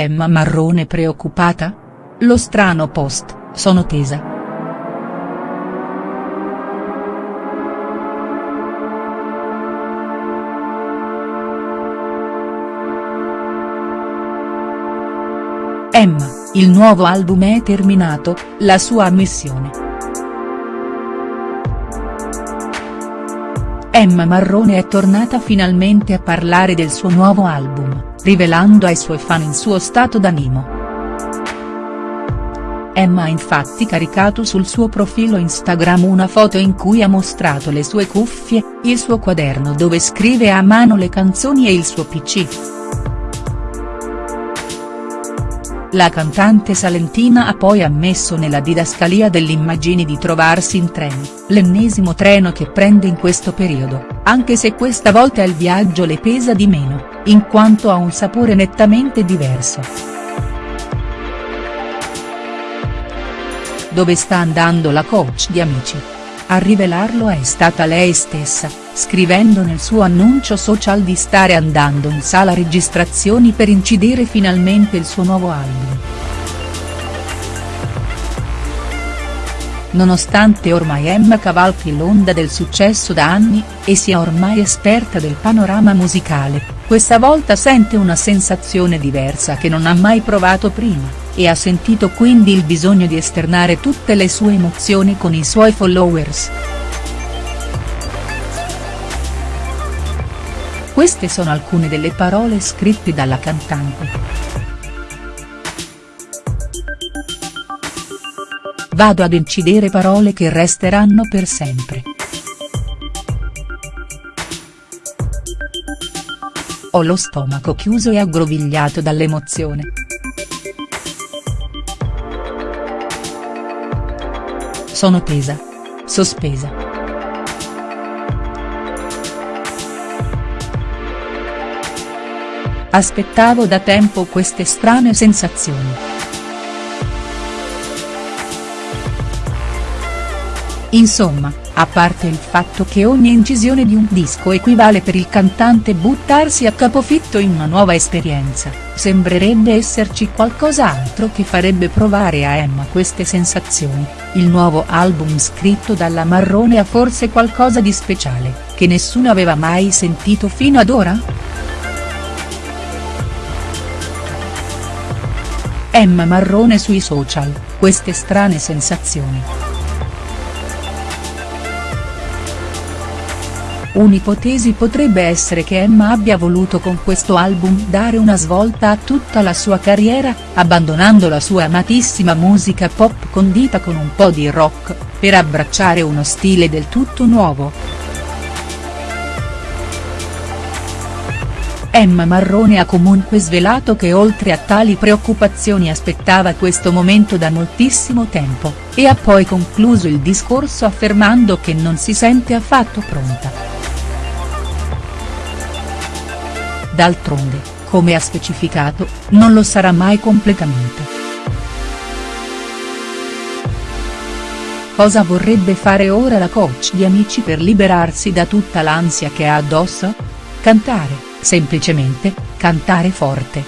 Emma Marrone preoccupata? Lo strano post, sono tesa. Emma, il nuovo album è terminato, la sua ammissione. Emma Marrone è tornata finalmente a parlare del suo nuovo album, rivelando ai suoi fan il suo stato d'animo. Emma ha infatti caricato sul suo profilo Instagram una foto in cui ha mostrato le sue cuffie, il suo quaderno dove scrive a mano le canzoni e il suo pc. La cantante salentina ha poi ammesso nella didascalia dell'immagini di trovarsi in treno, l'ennesimo treno che prende in questo periodo, anche se questa volta il viaggio le pesa di meno, in quanto ha un sapore nettamente diverso. Dove sta andando la coach di Amici? A rivelarlo è stata lei stessa, scrivendo nel suo annuncio social di stare andando in sala registrazioni per incidere finalmente il suo nuovo album. Nonostante ormai Emma cavalchi l'onda del successo da anni, e sia ormai esperta del panorama musicale, questa volta sente una sensazione diversa che non ha mai provato prima, e ha sentito quindi il bisogno di esternare tutte le sue emozioni con i suoi followers. Queste sono alcune delle parole scritte dalla cantante. Vado ad incidere parole che resteranno per sempre. Ho lo stomaco chiuso e aggrovigliato dall'emozione. Sono tesa. Sospesa. Aspettavo da tempo queste strane sensazioni. Insomma, a parte il fatto che ogni incisione di un disco equivale per il cantante buttarsi a capofitto in una nuova esperienza, sembrerebbe esserci qualcos'altro che farebbe provare a Emma queste sensazioni, il nuovo album scritto dalla Marrone ha forse qualcosa di speciale, che nessuno aveva mai sentito fino ad ora?. Emma Marrone sui social, queste strane sensazioni. Un'ipotesi potrebbe essere che Emma abbia voluto con questo album dare una svolta a tutta la sua carriera, abbandonando la sua amatissima musica pop condita con un po' di rock, per abbracciare uno stile del tutto nuovo. Emma Marrone ha comunque svelato che oltre a tali preoccupazioni aspettava questo momento da moltissimo tempo, e ha poi concluso il discorso affermando che non si sente affatto pronta. D'altronde, come ha specificato, non lo sarà mai completamente. Cosa vorrebbe fare ora la coach di Amici per liberarsi da tutta l'ansia che ha addosso? Cantare, semplicemente, cantare forte.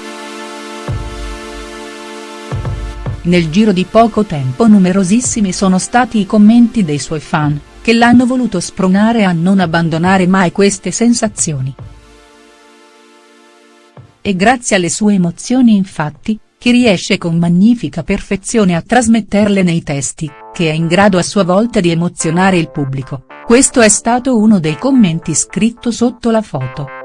Nel giro di poco tempo numerosissimi sono stati i commenti dei suoi fan, che l'hanno voluto spronare a non abbandonare mai queste sensazioni. È grazie alle sue emozioni infatti, che riesce con magnifica perfezione a trasmetterle nei testi, che è in grado a sua volta di emozionare il pubblico, questo è stato uno dei commenti scritto sotto la foto.